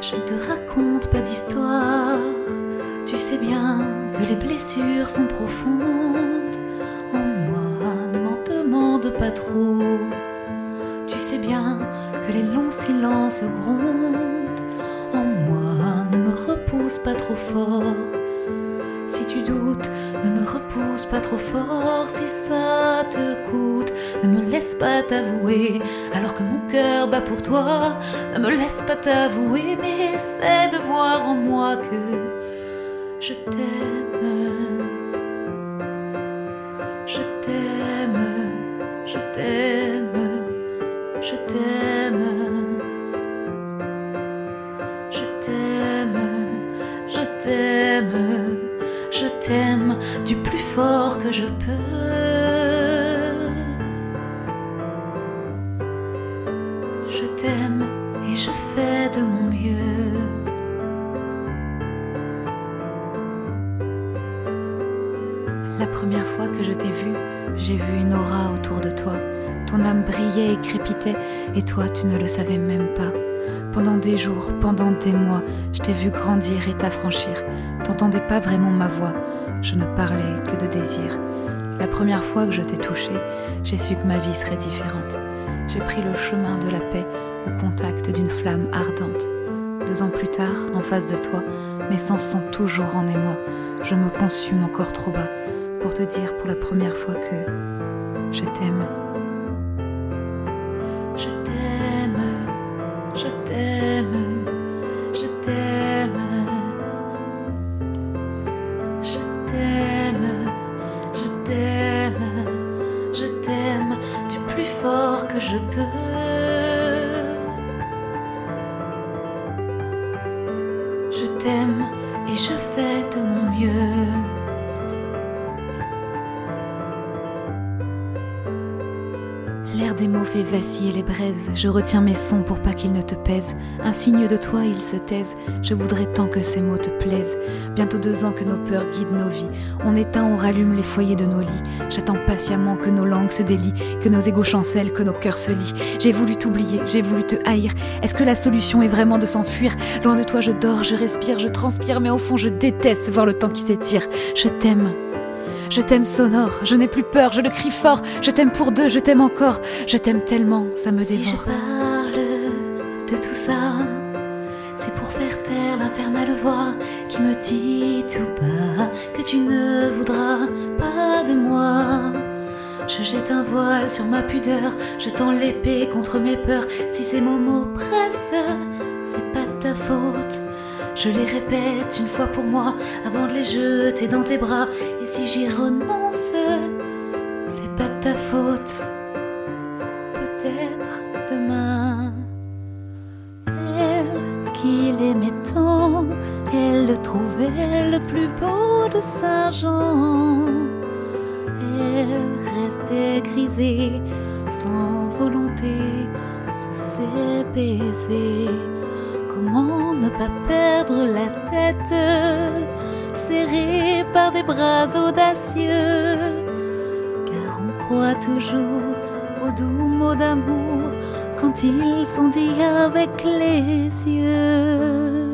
te raconte pas d'histoire. Tu sais bien que les blessures sont profondes. En moi, ne m'en demande pas trop. Tu sais bien que les longs silences grondent. En moi, ne me repousse pas trop fort. Si tu doutes, ne me repousse pas trop fort. Me laisse pas t'avouer. Alors que mon cœur bat pour toi, ne me laisse pas t'avouer. Mais essaie de voir en moi que je t'aime. Je t'aime, je t'aime, je t'aime. Je t'aime, je t'aime, je t'aime du plus fort que je peux. T'aime et je fais de mon mieux. La première fois que je t'ai vu, j'ai vu une aura autour de toi. Ton âme brillait et crépitait, et toi, tu ne le savais même pas. Pendant des jours, pendant des mois, je t'ai vu grandir et t'affranchir. T'entendais pas vraiment ma voix, je ne parlais que de désir. La première fois que je t'ai touché, j'ai su que ma vie serait différente. J'ai pris le chemin de la paix au contact d'une flamme ardente. Deux ans plus tard, en face de toi, mes sens sont toujours en émoi. Je me consume encore trop bas pour te dire pour la première fois que je t'aime. Je peux. Je t'aime et je fais de mon mieux. L'air des mots fait vaciller les braises. Je retiens mes sons pour pas qu'ils ne te pèsent. Un signe de toi, ils se taisent. Je voudrais tant que ces mots te plaisent. Bientôt deux ans que nos peurs guident nos vies. On éteint, on rallume les foyers de nos lits. J'attends patiemment que nos langues se délient, que nos égaux chancellent, que nos cœurs se lient. J'ai voulu t'oublier, j'ai voulu te haïr. Est-ce que la solution est vraiment de s'enfuir? Loin de toi, je dors, je respire, je transpire, mais au fond, je déteste voir le temps qui s'étire. Je t'aime. Je t'aime sonore, je n'ai plus peur, je le crie fort, je t'aime pour deux, je t'aime encore, je t'aime tellement, ça me Si je dévore. parle de tout ça, c'est pour faire taire l'infernale voix qui me dit tout bas que tu ne voudras pas de moi. Je jette un voile sur ma pudeur, je tends l'épée contre mes peurs. Si ces mots m'oppressent, c'est pas. Je les répète une fois pour moi avant de les jeter dans tes bras. Et si j'y renonce, c'est pas de ta faute peut-être demain. Elle qui l'aimait tant, elle le trouvait le plus beau de Saint-Jean. Elle restait grisée, sans volonté, sous ses baisers. Ne pas perdre la tête, serrée par des bras audacieux? car on croit toujours aux doux mots d'amour quand ils sont dits avec les yeux.